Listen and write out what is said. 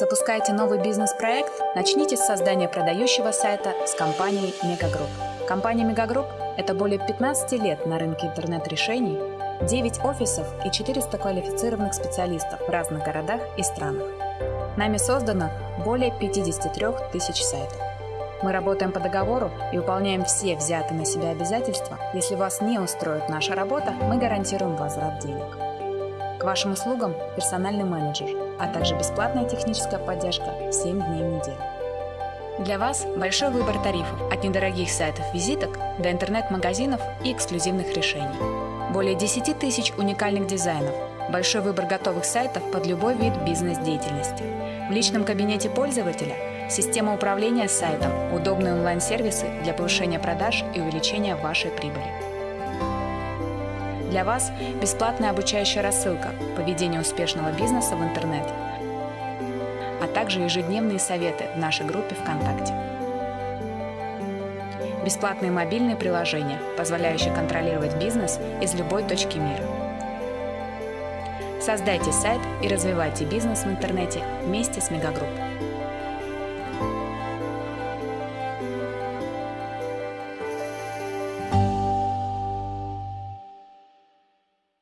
Запускаете новый бизнес-проект? Начните с создания продающего сайта с компанией Мегагрупп. Компания Мегагрупп – это более 15 лет на рынке интернет-решений, 9 офисов и 400 квалифицированных специалистов в разных городах и странах. Нами создано более 53 тысяч сайтов. Мы работаем по договору и выполняем все взятые на себя обязательства. Если вас не устроит наша работа, мы гарантируем возврат денег. К вашим услугам персональный менеджер, а также бесплатная техническая поддержка 7 дней в неделю. Для вас большой выбор тарифов от недорогих сайтов-визиток до интернет-магазинов и эксклюзивных решений. Более 10 тысяч уникальных дизайнов, большой выбор готовых сайтов под любой вид бизнес-деятельности. В личном кабинете пользователя система управления сайтом, удобные онлайн-сервисы для повышения продаж и увеличения вашей прибыли. Для вас бесплатная обучающая рассылка по ведению успешного бизнеса в интернете, а также ежедневные советы в нашей группе ВКонтакте. Бесплатные мобильные приложения, позволяющие контролировать бизнес из любой точки мира. Создайте сайт и развивайте бизнес в интернете вместе с Мегагрупп.